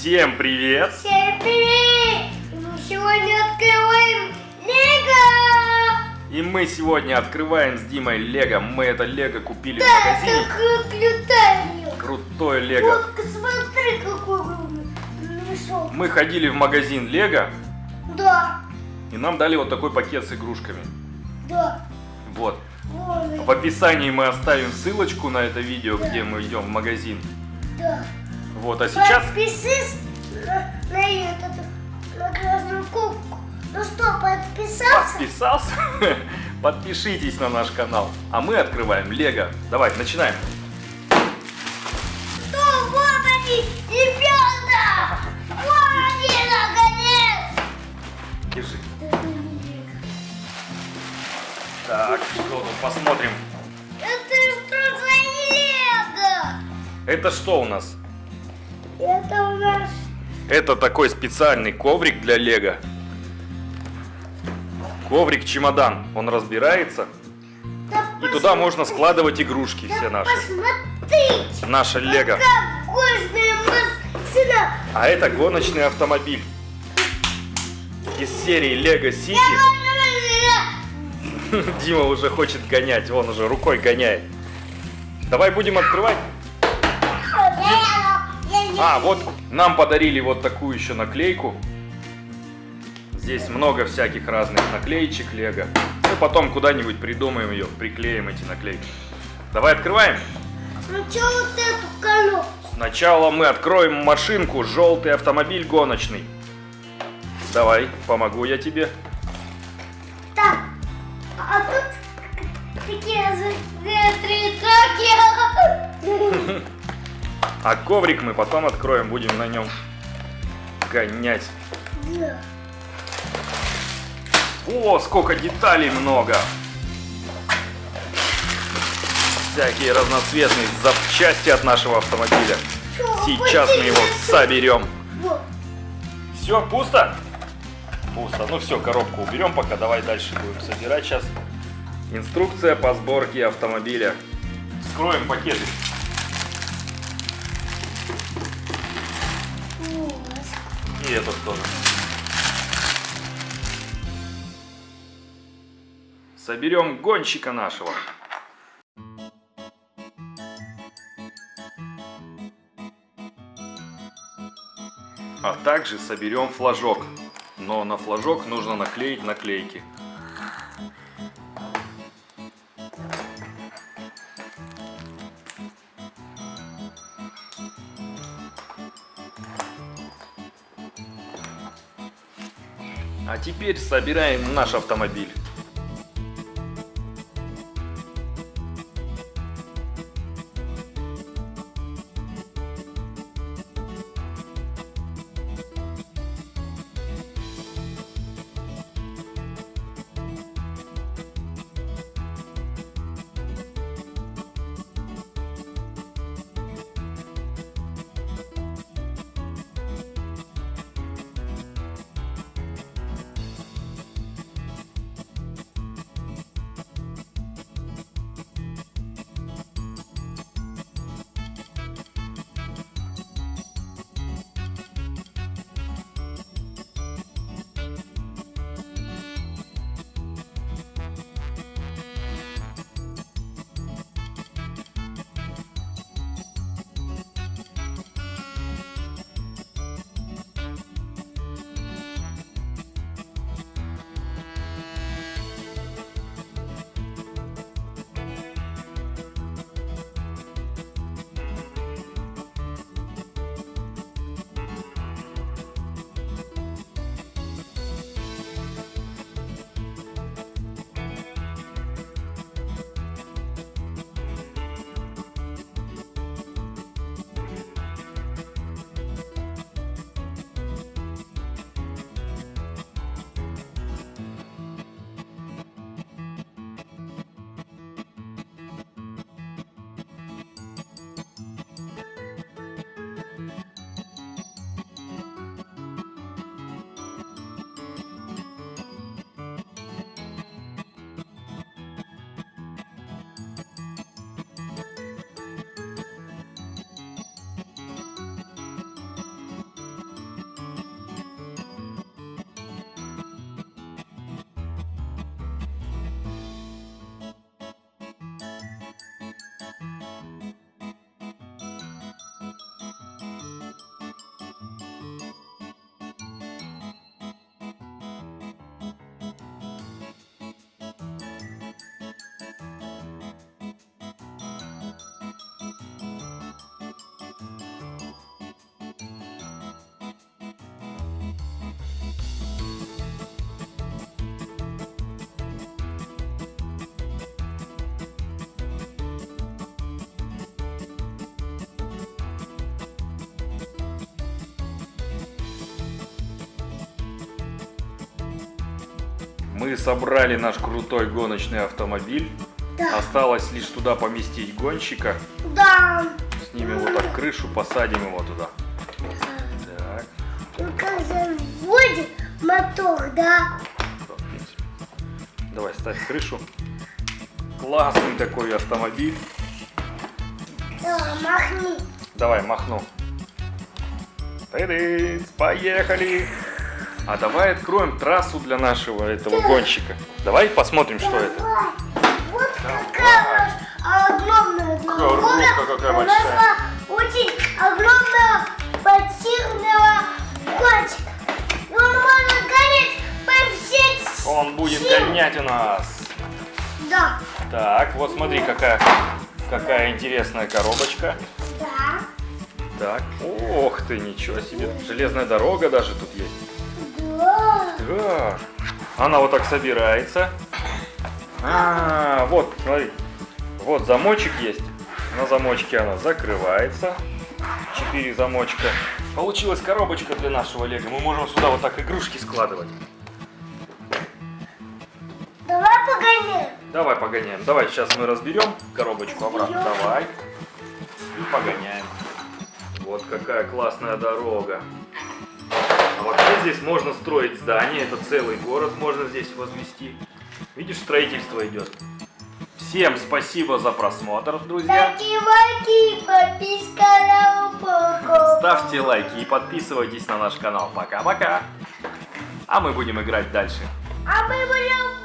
Всем привет! Всем привет! Мы сегодня открываем Лего! И мы сегодня открываем с Димой Лего. Мы это Лего купили в Да, магазине. такое крутое Крутое Лего. Вот, смотри, какой мешок. Мы ходили в магазин Лего, Да, и нам дали вот такой пакет с игрушками. да. Вот. Вон, В описании мы оставим ссылочку на это видео, где мы идем в магазин. да. Вот, а сейчас... Подпишись на, на этот, на красную кнопку. Ну что, подписался? Подписался? Подпишитесь на наш канал. А мы открываем Лего. Давай, начинаем. Что, вот они, ребята! Вот они, наконец! Держи. Так, что тут посмотрим. Это что за Лего? Это что у нас? Это у нас Это такой специальный коврик для Лего. Коврик-чемодан. Он разбирается. Да И туда можно складывать игрушки Да все наши. Посмотрите! Наше Лего. А это гоночный автомобиль. Из серии Лего Сити. Дима уже хочет гонять. Он уже рукой гоняет. Давай будем открывать. А, вот нам подарили вот такую еще наклейку. Здесь много всяких разных наклеечек Лего. Мы потом куда-нибудь придумаем ее, приклеим эти наклейки. Давай открываем. Сначала вот эту коробку. Сначала мы откроем машинку, желтый автомобиль гоночный. Давай, помогу я тебе. Так, а тут такие три А коврик мы потом откроем, будем на нем гонять. О, сколько деталей много! Всякие разноцветные запчасти от нашего автомобиля. Сейчас мы его соберем. Все, пусто? Пусто. Ну все, коробку уберем пока. Давай дальше будем собирать сейчас. Инструкция по сборке автомобиля. Скроем пакеты. И этот тоже. Соберем гонщика нашего. А также соберем флажок. Но на флажок нужно наклеить наклейки. А теперь собираем наш автомобиль. Мы собрали наш крутой гоночный автомобиль. Да. Осталось лишь туда поместить гонщика. Да. Снимем вот так крышу, посадим его туда. Так, Ну как заводит мотор, да? Давай, ставь крышу. Классный такой автомобиль. Да, махни. Давай, махну. Тыдыц, поехали! А давай откроем трассу для нашего этого гонщика. Давай посмотрим, что это. Вот какая огромная. Коробка какая У нас большая. очень огромного спортивного гонщика. Он может гореть по всей... Он будет гонять у нас. Да. Так, вот смотри, какая, какая интересная коробочка. Да. Так, ох ты, ничего себе. Железная дорога даже тут есть. Да. Она вот так собирается. А, вот, смотри. Вот замочек есть. На замочке она закрывается. Четыре замочка. Получилась коробочка для нашего лего. Мы можем сюда вот так игрушки складывать. Давай погоняем. Давай погоняем. Давай сейчас мы разберем коробочку обратно. Давай. И погоняем. Вот какая классная дорога. Вообще здесь можно строить здание. Это целый город можно здесь возвести. Видишь, строительство идет. Всем спасибо за просмотр, друзья. Таки-маки, подписка на. Ставьте лайки и подписывайтесь на наш канал. Пока-пока. А мы будем играть дальше. А мы будем